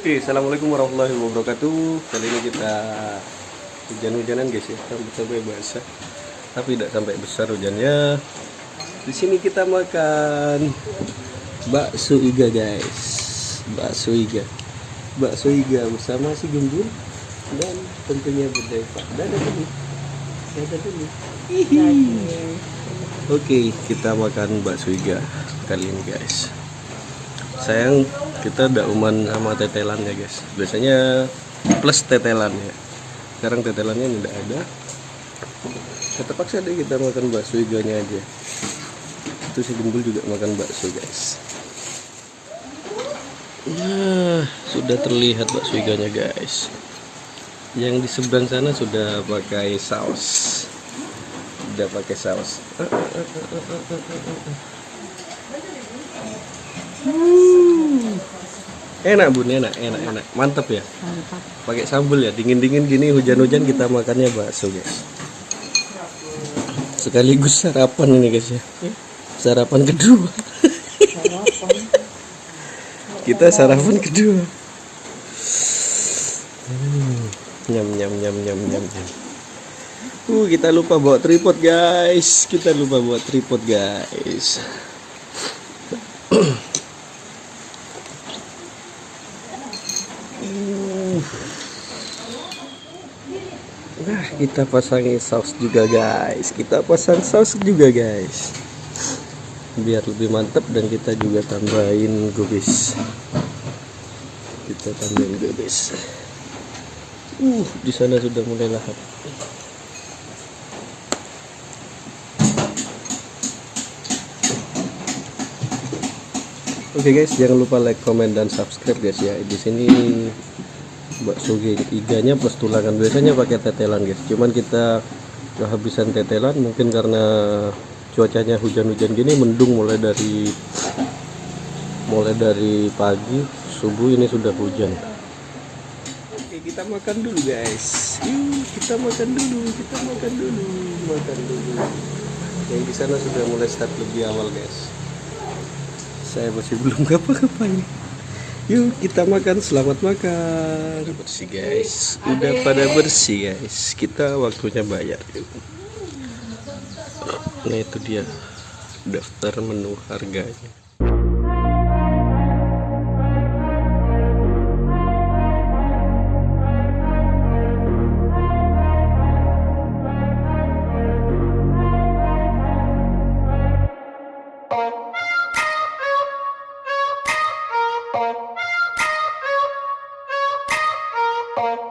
Oke, assalamualaikum warahmatullahi wabarakatuh. Kali ini kita hujan-hujanan guys ya, sampai basah. Tapi tidak sampai besar hujannya. Di sini kita makan bakso iga guys, bakso iga, bakso iga bersama si gembul dan tentunya budaya Pak. Dulu, dulu. Hihi. Oke, kita makan bakso iga kali ini guys. Sayang kita tidak uman sama tetelannya guys. Biasanya plus tetelan ya. Sekarang tetelannya tidak ada. Ya, terpaksa deh kita makan bakso iganya aja. Itu si gembul juga makan bakso guys. Nah, sudah terlihat bakso iganya guys. Yang di seberang sana sudah pakai saus. Sudah pakai saus. Hmm. Enak bun, enak, enak, enak, mantap ya. Mantap. Pakai sambal ya, dingin-dingin gini hujan-hujan kita makannya bakso guys. Sekaligus sarapan ini guys ya. Sarapan kedua. kita sarapan kedua. Hmm, Nyam nyam nyam nyam nyam nyam. Uh, kita lupa bawa tripod guys. Kita lupa bawa tripod guys. Nah, kita pasangi saus juga guys. Kita pasang saus juga guys. Biar lebih mantap dan kita juga tambahin gubis. Kita tambahin gubis. Uh, di sana sudah mulai lahap. Oke guys, jangan lupa like, comment dan subscribe guys ya. Di sini bakso iganya plus tulangan. Biasanya pakai tetelan guys. Cuman kita kehabisan tetelan mungkin karena cuacanya hujan-hujan gini mendung mulai dari mulai dari pagi subuh ini sudah hujan. Oke kita makan dulu guys. Yuk kita makan dulu kita makan dulu makan dulu. Yang di sana sudah mulai start lebih awal guys. Saya masih belum ngapa-ngapain Yuk kita makan, selamat makan. Udah bersih guys, udah pada bersih guys. Kita waktunya bayar. Yuk. Nah itu dia daftar menu harganya. people